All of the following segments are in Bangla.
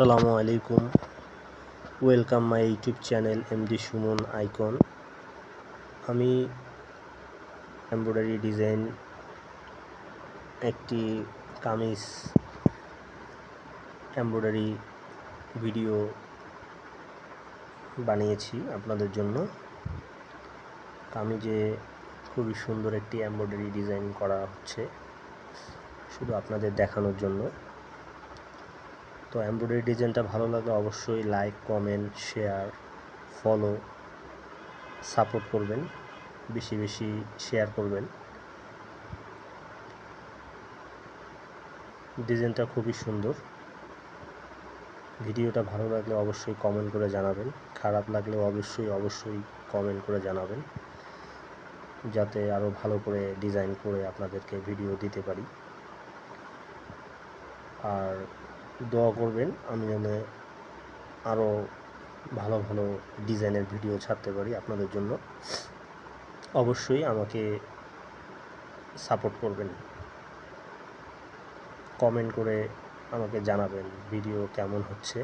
আসসালামু আলাইকুম। Welcome my YouTube channel MD Suman icon আমি এমব্রয়ডারি ডিজাইন একটি কামিজ এমব্রয়ডারি ভিডিও বানিয়েছি আপনাদের জন্য। কামিজে খুবই সুন্দর একটি এমব্রয়ডারি ডিজাইন করা হচ্ছে, শুধু আপনাদের দেখানোর জন্য। তো এমব্রয়ডারি ডিজাইনটা ভালো লাগলে অবশ্যই like comment share follow support করবেন, বেশি বেশি শেয়ার করবেন। ডিজাইনটা খুবই সুন্দর। ভিডিওটা ভালো লাগলে অবশ্যই কমেন্ট করে জানাবেন। খারাপ লাগলে অবশ্যই অবশ্যই কমেন্ট করে জানাবেন। যাতে আরও ভালো করে ডিজাইন করে আপনাদেরকে ভিডিও দিতে পারি। আর দোয়া করবেন, আমি যেন আরও ভালো ভালো ডিজাইনের ভিডিও ছাড়তে পারি আপনাদের জন্য। অবশ্যই আমাকে সাপোর্ট করবেন। কমেন্ট করে আমাকে জানাবেন ভিডিও কেমন হচ্ছে,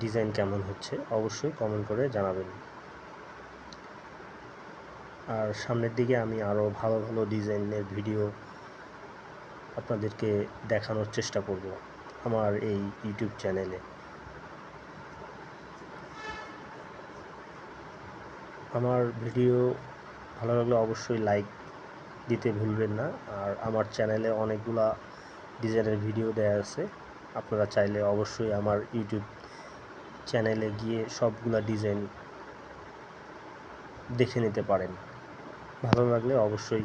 ডিজাইন কেমন হচ্ছে, অবশ্যই কমেন্ট করে জানাবেন। আর সামনের দিকে আমি আরও ভালো ভালো ডিজাইনের ভিডিও আপনাদেরকে দেখানোর চেষ্টা করব। আমার এই ইউটিউব চ্যানেলে আমার ভিডিও ভালো লাগলে অবশ্যই লাইক দিতে ভুলবেন না। আর আমার চ্যানেলে অনেকগুলা ডিজাইনের ভিডিও দেয়া আছে। আপনারা চাইলে অবশ্যই আমার ইউটিউব চ্যানেলে গিয়ে সবগুলা ডিজাইন দেখে নিতে পারেন। ভালো লাগলে অবশ্যই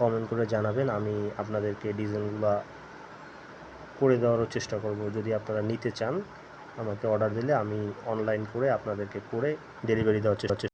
কমেন্ট করে জানাবেন। আমি আপনাদেরকে ডিজাইনগুলো করে দেওয়ারও চেষ্টা করব। যদি আপনারা নিতে চান, আমাকে অর্ডার দিলে আমি অনলাইন করে আপনাদেরকে করে ডেলিভারি দেওয়ার চেষ্টা